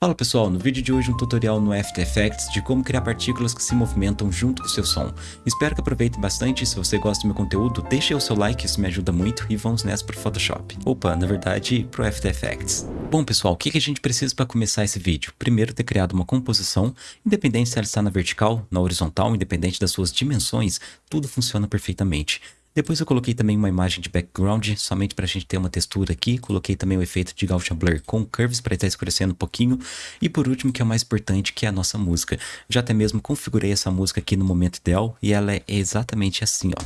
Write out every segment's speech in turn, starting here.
Fala pessoal, no vídeo de hoje um tutorial no After Effects de como criar partículas que se movimentam junto com o seu som. Espero que aproveitem bastante, se você gosta do meu conteúdo, deixe o seu like, isso me ajuda muito e vamos nessa pro Photoshop. Opa, na verdade, pro After Effects. Bom pessoal, o que a gente precisa para começar esse vídeo? Primeiro ter criado uma composição, independente se ela está na vertical, na horizontal, independente das suas dimensões, tudo funciona perfeitamente. Depois eu coloquei também uma imagem de background, somente para a gente ter uma textura aqui. Coloquei também o efeito de Gaussian Blur com curves para estar escurecendo um pouquinho. E por último, que é o mais importante, que é a nossa música. Já até mesmo configurei essa música aqui no momento ideal e ela é exatamente assim, ó.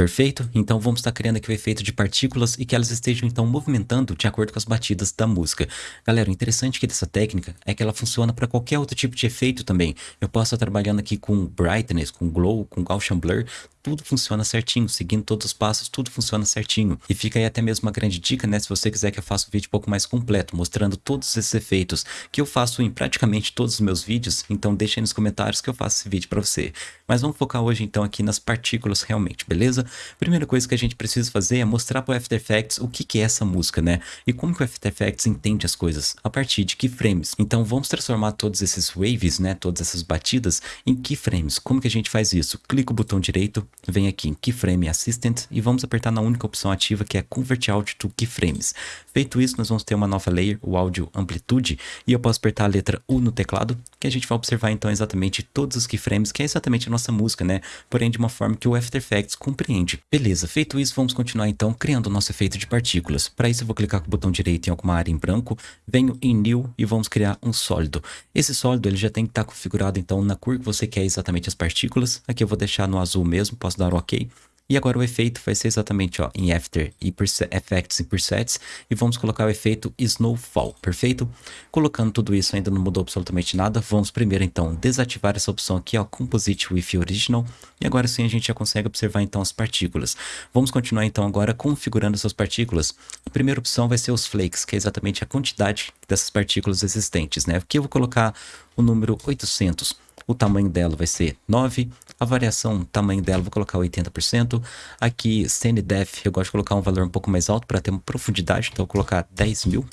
Perfeito? Então vamos estar criando aqui o efeito de partículas e que elas estejam então movimentando de acordo com as batidas da música. Galera, o interessante aqui dessa técnica é que ela funciona para qualquer outro tipo de efeito também. Eu posso estar trabalhando aqui com brightness, com glow, com Gaussian blur, tudo funciona certinho, seguindo todos os passos, tudo funciona certinho. E fica aí até mesmo uma grande dica, né, se você quiser que eu faça um vídeo um pouco mais completo, mostrando todos esses efeitos que eu faço em praticamente todos os meus vídeos, então deixa aí nos comentários que eu faço esse vídeo para você. Mas vamos focar hoje então aqui nas partículas realmente, beleza? Primeira coisa que a gente precisa fazer é mostrar para o After Effects o que, que é essa música, né? E como que o After Effects entende as coisas, a partir de keyframes. Então vamos transformar todos esses waves, né, todas essas batidas em keyframes. Como que a gente faz isso? Clica o botão direito, vem aqui em Keyframe Assistant e vamos apertar na única opção ativa que é Convert Audio to Keyframes. Feito isso, nós vamos ter uma nova layer, o áudio amplitude, e eu posso apertar a letra U no teclado, que a gente vai observar então exatamente todos os keyframes, que é exatamente a nossa música, né? Porém de uma forma que o After Effects compreende. Beleza, feito isso, vamos continuar então criando o nosso efeito de partículas. Para isso eu vou clicar com o botão direito em alguma área em branco, venho em New e vamos criar um sólido. Esse sólido ele já tem que estar configurado então na cor que você quer exatamente as partículas. Aqui eu vou deixar no azul mesmo, posso dar OK. E agora o efeito vai ser exatamente ó, em After e Effects e Presets. E vamos colocar o efeito Snowfall, perfeito? Colocando tudo isso ainda não mudou absolutamente nada. Vamos primeiro então desativar essa opção aqui, ó, Composite with Original. E agora sim a gente já consegue observar então as partículas. Vamos continuar então agora configurando essas partículas. A primeira opção vai ser os flakes, que é exatamente a quantidade dessas partículas existentes, né? Aqui eu vou colocar o número 800 o tamanho dela vai ser 9, a variação, tamanho dela, vou colocar 80%, aqui Depth, eu gosto de colocar um valor um pouco mais alto para ter uma profundidade, então vou colocar 10 mil,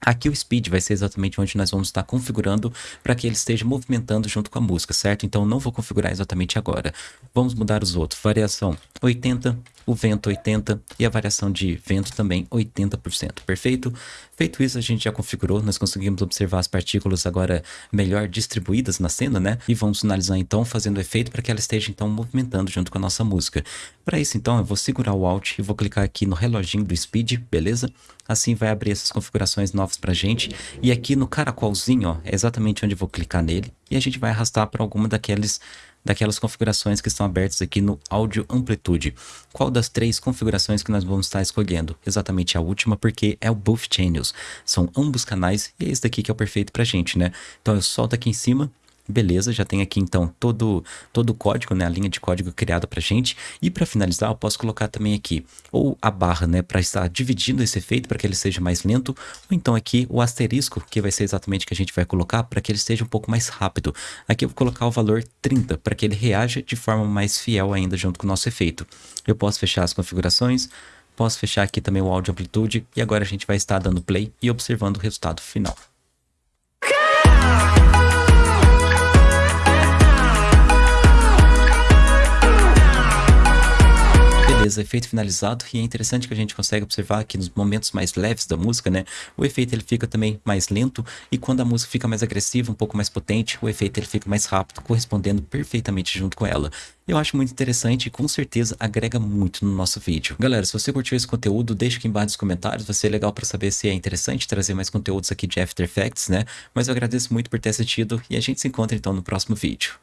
Aqui o speed vai ser exatamente onde nós vamos estar configurando para que ele esteja movimentando junto com a música, certo? Então não vou configurar exatamente agora. Vamos mudar os outros. Variação 80, o vento 80 e a variação de vento também 80%, perfeito? Feito isso, a gente já configurou, nós conseguimos observar as partículas agora melhor distribuídas na cena, né? E vamos finalizar então fazendo efeito para que ela esteja então movimentando junto com a nossa música. Para isso então, eu vou segurar o Alt e vou clicar aqui no reloginho do Speed, beleza? Assim vai abrir essas configurações novas pra gente. E aqui no caracolzinho, ó, é exatamente onde eu vou clicar nele. E a gente vai arrastar para alguma daqueles daquelas configurações que estão abertas aqui no áudio amplitude. Qual das três configurações que nós vamos estar escolhendo? Exatamente a última, porque é o Both Channels. São ambos canais e é esse daqui que é o perfeito pra gente, né? Então eu solto aqui em cima Beleza, já tem aqui então todo, todo o código, né, a linha de código criada para gente. E para finalizar, eu posso colocar também aqui ou a barra, né, para estar dividindo esse efeito para que ele seja mais lento, ou então aqui o asterisco, que vai ser exatamente o que a gente vai colocar para que ele esteja um pouco mais rápido. Aqui eu vou colocar o valor 30 para que ele reaja de forma mais fiel ainda junto com o nosso efeito. Eu posso fechar as configurações, posso fechar aqui também o áudio amplitude e agora a gente vai estar dando play e observando o resultado final. Efeito finalizado, e é interessante que a gente consegue observar que nos momentos mais leves da música, né, o efeito ele fica também mais lento, e quando a música fica mais agressiva, um pouco mais potente, o efeito ele fica mais rápido, correspondendo perfeitamente junto com ela. Eu acho muito interessante e com certeza agrega muito no nosso vídeo. Galera, se você curtiu esse conteúdo, deixa aqui embaixo nos comentários, vai ser legal para saber se é interessante trazer mais conteúdos aqui de After Effects, né? Mas eu agradeço muito por ter assistido e a gente se encontra então no próximo vídeo.